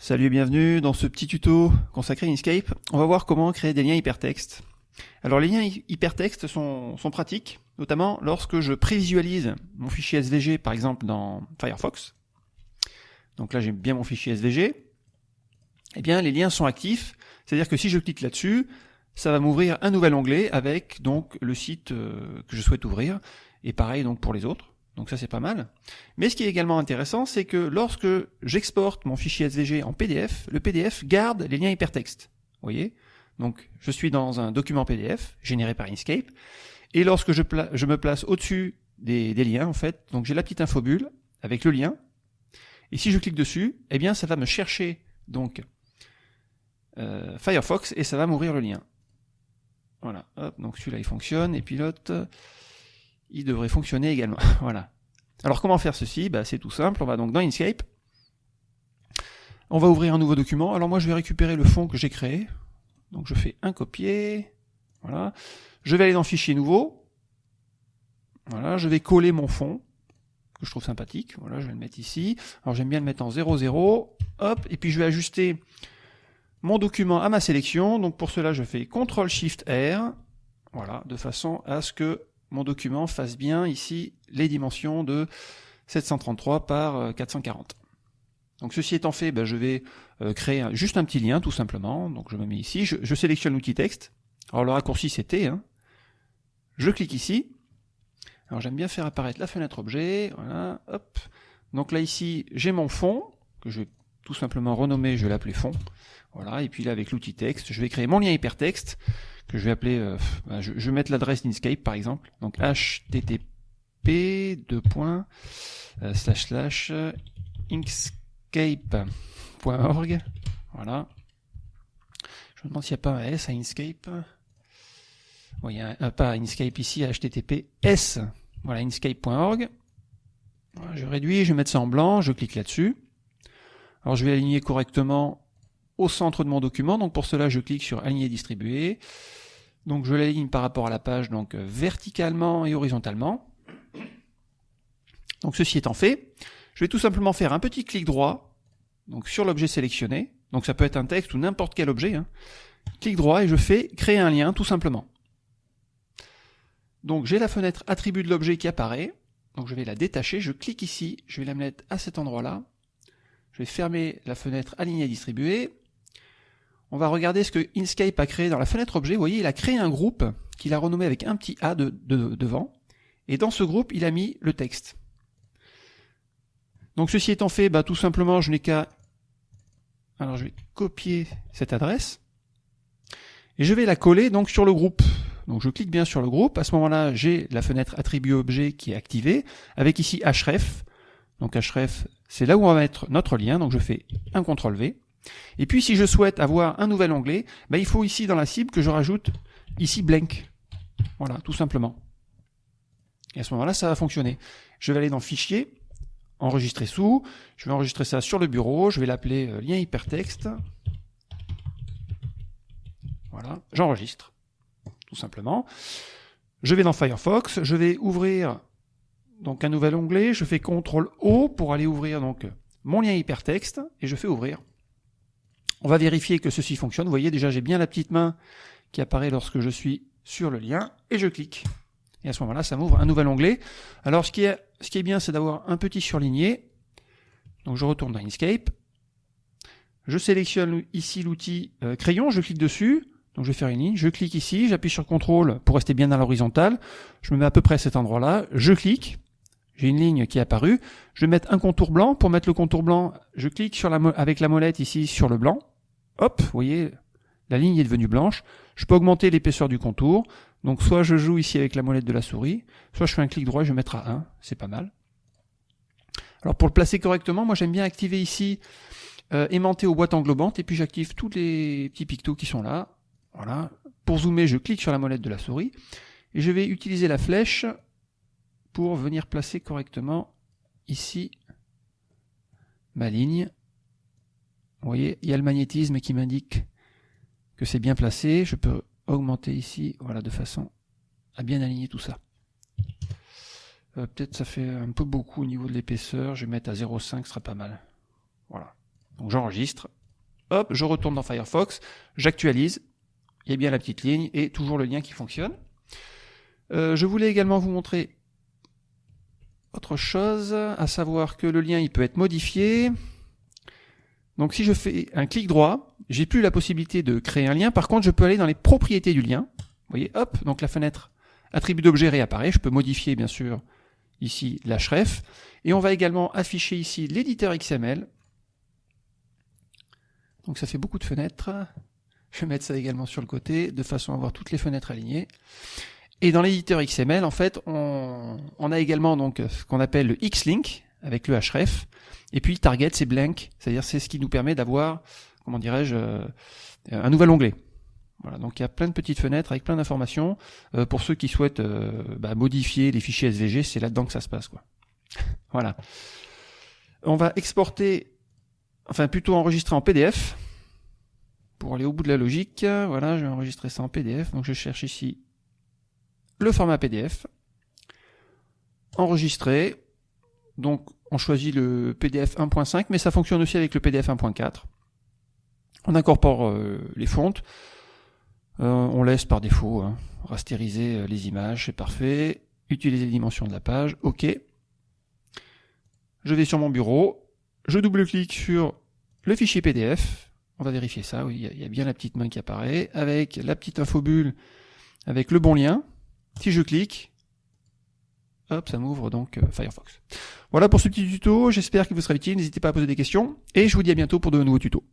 Salut et bienvenue dans ce petit tuto consacré à Inkscape. On va voir comment créer des liens hypertextes. Alors les liens hypertextes sont, sont pratiques, notamment lorsque je prévisualise mon fichier SVG par exemple dans Firefox. Donc là j'ai bien mon fichier SVG. Eh bien les liens sont actifs, c'est-à-dire que si je clique là-dessus, ça va m'ouvrir un nouvel onglet avec donc le site euh, que je souhaite ouvrir, et pareil donc pour les autres. Donc ça c'est pas mal. Mais ce qui est également intéressant, c'est que lorsque j'exporte mon fichier SVG en PDF, le PDF garde les liens hypertextes. Vous voyez? Donc je suis dans un document PDF généré par Inkscape, et lorsque je, me place au-dessus des, liens, en fait, j'ai la petite infobule avec le lien, et si je clique dessus, eh bien ça va me chercher donc euh, Firefox et ça va m'ouvrir le lien. Voilà, hop, donc celui-là il fonctionne, et puis l'autre il devrait fonctionner également. voilà. Alors comment faire ceci? Bah, C'est tout simple, on va donc dans Inkscape, on va ouvrir un nouveau document. Alors moi je vais récupérer le fond que j'ai créé, donc je fais un copier, voilà. Je vais aller dans Fichier nouveau, voilà, je vais coller mon fond, que je trouve sympathique, voilà, je vais le mettre ici. Alors j'aime bien le mettre en 00, hop, et puis je vais ajuster mon document à ma sélection, donc pour cela je fais CTRL SHIFT R, voilà, de façon à ce que mon document fasse bien ici les dimensions de 733 par 440. Euh, Donc ceci étant fait, ben, je vais euh, créer juste un petit lien tout simplement. Donc je me mets ici, je, sélectionne l'outil texte. Alors le raccourci c'est T. Hein. Je clique ici. Alors j'aime bien faire apparaître la fenêtre objet. Voilà, hop. Donc là ici j'ai mon fond que je vais tout simplement renommer, je vais l'appeler fond. Voilà, et puis là avec l'outil texte, je vais créer mon lien hypertexte que je vais appeler, euh, bah, je, vais mettre l'adresse d'Inkscape par exemple, donc http deux points euh, slash slash inkscape.org, voilà. Je me demande s'il n'y a pas un S à Inkscape. il y a un, pas Inkscape ici, https, voilà, inkscape.org. je réduis, je vais mettre ça en blanc, je clique là-dessus. Alors je vais aligner correctement au centre de mon document. Donc pour cela, je clique sur aligner distribuer. Donc je l'aligne par rapport à la page, donc verticalement et horizontalement. Donc ceci étant fait, je vais tout simplement faire un petit clic droit donc sur l'objet sélectionné. Donc ça peut être un texte ou n'importe quel objet. Hein. Clic droit et je fais créer un lien tout simplement. Donc j'ai la fenêtre attribut de l'objet qui apparaît. Donc je vais la détacher, je clique ici, je vais la mettre à cet endroit-là. Je vais fermer la fenêtre aligner et distribuer on va regarder ce que Inkscape a créé dans la fenêtre objet. Vous voyez, il a créé un groupe qu'il a renommé avec un petit A de, devant. Et dans ce groupe, il a mis le texte. Donc ceci étant fait, bah, tout simplement, je n'ai qu'à... Alors je vais copier cette adresse. Et je vais la coller donc sur le groupe. Donc je clique bien sur le groupe. À ce moment-là, j'ai la fenêtre attribut objet qui est activée, avec ici href. Donc href, c'est là où on va mettre notre lien. Donc je fais un CTRL V. Et puis si je souhaite avoir un nouvel onglet, ben, il faut ici dans la cible que je rajoute ici blank. Voilà, tout simplement. Et à ce moment-là, ça va fonctionner. Je vais aller dans Fichier, Enregistrer sous, je vais enregistrer ça sur le bureau, je vais l'appeler euh, lien hypertexte. Voilà, j'enregistre, tout simplement. Je vais dans Firefox, je vais ouvrir donc un nouvel onglet, je fais CTRL O pour aller ouvrir donc mon lien hypertexte et je fais ouvrir. On va vérifier que ceci fonctionne. Vous voyez déjà j'ai bien la petite main qui apparaît lorsque je suis sur le lien et je clique. Et à ce moment-là, ça m'ouvre un nouvel onglet. Alors ce qui est, ce qui est bien, c'est d'avoir un petit surligné. Donc je retourne dans Inkscape. Je sélectionne ici l'outil euh, crayon, je clique dessus. Donc je vais faire une ligne, je clique ici, j'appuie sur CTRL pour rester bien à l'horizontale. Je me mets à peu près à cet endroit-là, je clique. J'ai une ligne qui est apparue. Je vais mettre un contour blanc. Pour mettre le contour blanc, je clique sur la avec la molette ici sur le blanc. Hop, vous voyez, la ligne est devenue blanche. Je peux augmenter l'épaisseur du contour. Donc soit je joue ici avec la molette de la souris, soit je fais un clic droit et je vais mettre à 1. C'est pas mal. Alors pour le placer correctement, moi j'aime bien activer ici euh, aimanté aux boîtes englobantes et puis j'active tous les petits pictos qui sont là. Voilà. Pour zoomer, je clique sur la molette de la souris et je vais utiliser la flèche pour venir placer correctement ici ma ligne. Vous voyez, il y a le magnétisme qui m'indique que c'est bien placé. Je peux augmenter ici, voilà, de façon à bien aligner tout ça. Euh, peut-être ça fait un peu beaucoup au niveau de l'épaisseur. Je vais mettre à 0,5, ce sera pas mal. Voilà. Donc j'enregistre, hop, je retourne dans Firefox, j'actualise, il y a bien la petite ligne et toujours le lien qui fonctionne. Euh, je voulais également vous montrer autre chose, à savoir que le lien il peut être modifié. Donc si je fais un clic droit, j'ai plus la possibilité de créer un lien. Par contre, je peux aller dans les propriétés du lien. Vous voyez, hop, donc la fenêtre attribut d'objet réapparaît. Je peux modifier bien sûr ici l'href. Et on va également afficher ici l'éditeur XML. Donc ça fait beaucoup de fenêtres. Je vais mettre ça également sur le côté, de façon à avoir toutes les fenêtres alignées. Et dans l'éditeur XML, en fait, on, a également donc ce qu'on appelle le Xlink avec le href. Et puis target, c'est blank, c'est-à-dire c'est ce qui nous permet d'avoir, comment dirais-je, euh, un nouvel onglet. Voilà, donc il y a plein de petites fenêtres avec plein d'informations. Euh, pour ceux qui souhaitent euh, bah, modifier les fichiers SVG, c'est là-dedans que ça se passe. quoi. voilà. On va exporter, enfin plutôt enregistrer en PDF. Pour aller au bout de la logique, voilà, je vais enregistrer ça en PDF. Donc je cherche ici le format PDF. Enregistrer. Donc on choisit le PDF 1.5, mais ça fonctionne aussi avec le PDF 1.4. On incorpore euh, les fontes. Euh, on laisse par défaut hein, rastériser euh, les images, c'est parfait. Utiliser les dimensions de la page, ok. Je vais sur mon bureau, je double-clique sur le fichier PDF. On va vérifier ça, oui, il y, a bien la petite main qui apparaît, avec la petite infobulle, avec le bon lien. Si je clique, hop, ça m'ouvre donc euh, Firefox. Voilà pour ce petit tuto, j'espère qu'il vous sera utile, n'hésitez pas à poser des questions, et je vous dis à bientôt pour de nouveaux tutos.